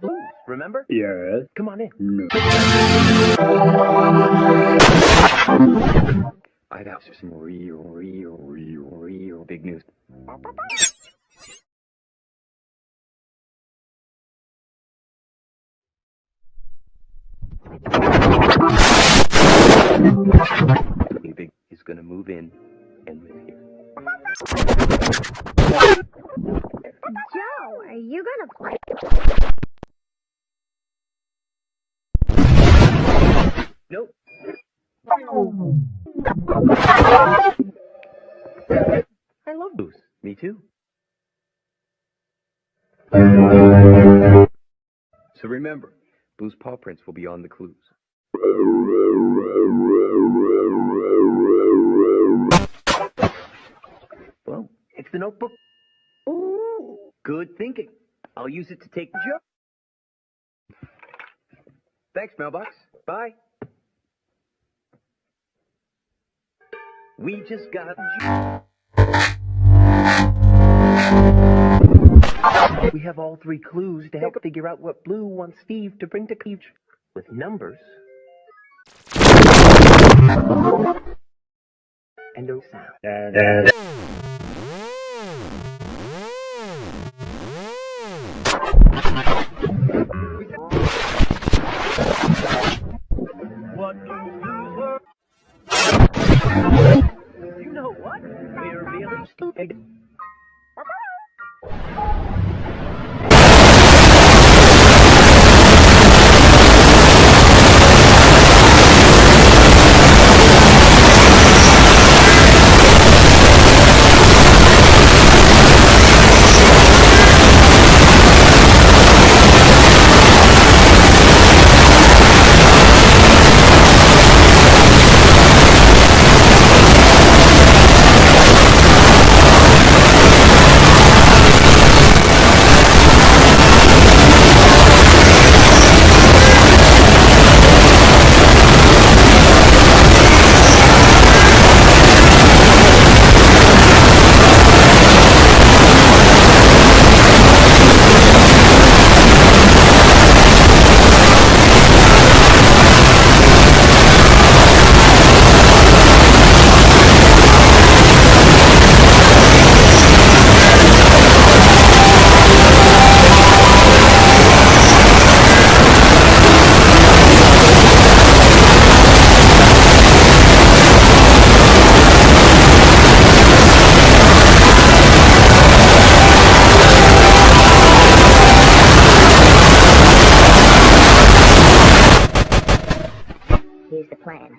Blues, remember? Yes. Come on in. No. I got some real, real, real, real big news. Big Big is gonna move in and live here. Joe, are you gonna play? I love blues. Me too. So remember, Blues Paw Prints will be on the clues. Well, it's the notebook. Ooh, good thinking. I'll use it to take the joke. Thanks, mailbox. Bye. We just got. We have all three clues to help figure out what Blue wants Steve to bring to Cleave with numbers and no sound. What stupid. Here's the plan.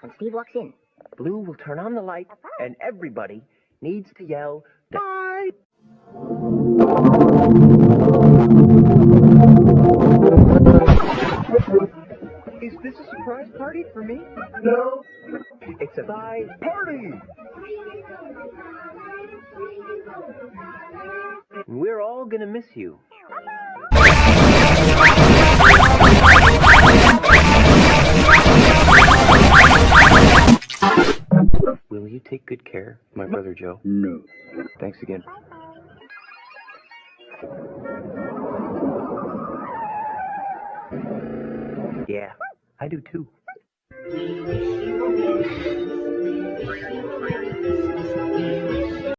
When Steve walks in, Blue will turn on the light, and everybody needs to yell, Bye! Is this a surprise party for me? No. It's a bye party! We're all gonna miss you. Good care, my brother Joe? No. Thanks again. Yeah, I do too.